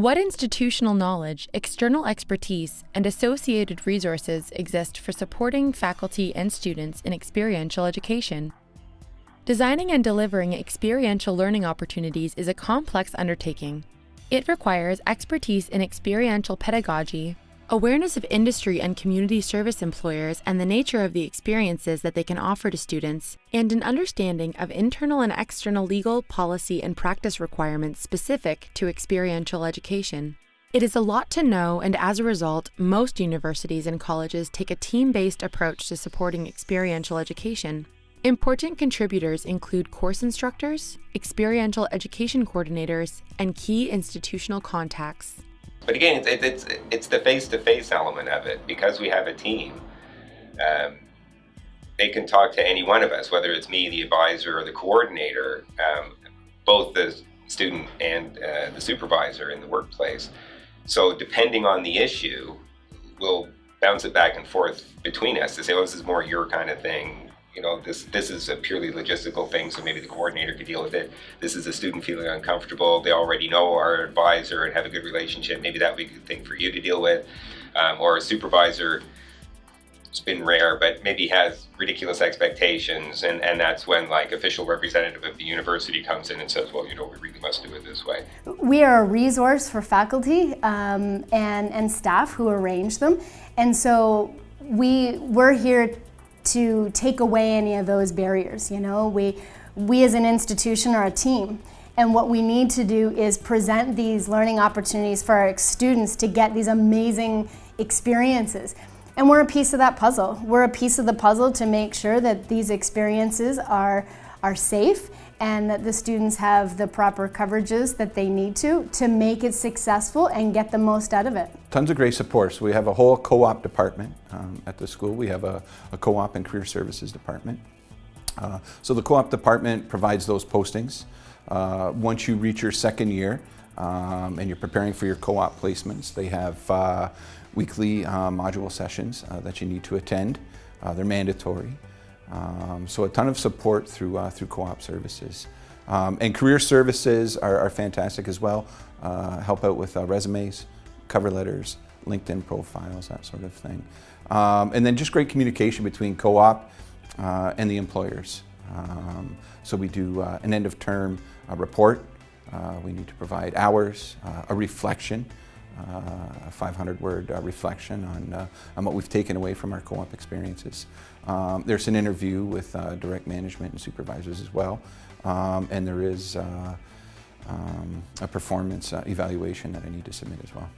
What institutional knowledge, external expertise, and associated resources exist for supporting faculty and students in experiential education? Designing and delivering experiential learning opportunities is a complex undertaking. It requires expertise in experiential pedagogy, awareness of industry and community service employers and the nature of the experiences that they can offer to students, and an understanding of internal and external legal, policy, and practice requirements specific to experiential education. It is a lot to know, and as a result, most universities and colleges take a team based approach to supporting experiential education. Important contributors include course instructors, experiential education coordinators, and key institutional contacts. But again, it's, it's, it's the face-to-face element of it. Because we have a team, um, they can talk to any one of us, whether it's me, the advisor, or the coordinator, um, both the student and uh, the supervisor in the workplace. So depending on the issue, we'll bounce it back and forth between us to say, oh, this is more your kind of thing you know, this this is a purely logistical thing, so maybe the coordinator could deal with it. This is a student feeling uncomfortable. They already know our advisor and have a good relationship. Maybe that would be a good thing for you to deal with. Um, or a supervisor, it's been rare, but maybe has ridiculous expectations, and, and that's when like official representative of the university comes in and says, well, you know, we really must do it this way. We are a resource for faculty um, and, and staff who arrange them, and so we, we're here to take away any of those barriers. You know, we, we as an institution are a team. And what we need to do is present these learning opportunities for our students to get these amazing experiences. And we're a piece of that puzzle. We're a piece of the puzzle to make sure that these experiences are, are safe and that the students have the proper coverages that they need to to make it successful and get the most out of it. Tons of great supports. We have a whole co-op department um, at the school. We have a, a co-op and career services department. Uh, so the co-op department provides those postings. Uh, once you reach your second year um, and you're preparing for your co-op placements, they have uh, weekly uh, module sessions uh, that you need to attend. Uh, they're mandatory. Um, so a ton of support through, through co-op services. Um, and career services are, are fantastic as well. Help out with resumes, cover letters, LinkedIn profiles, that sort of thing. Um, and then just great communication between co-op uh, and the employers. Um, so we do uh, an end of term uh, report. we need to provide hours, a reflection, a 500 word reflection on, on what we've taken away from our co-op experiences. Um, there's an interview with uh, direct management and supervisors as well. Um, and there is uh, um, a performance uh, evaluation that I need to submit as well.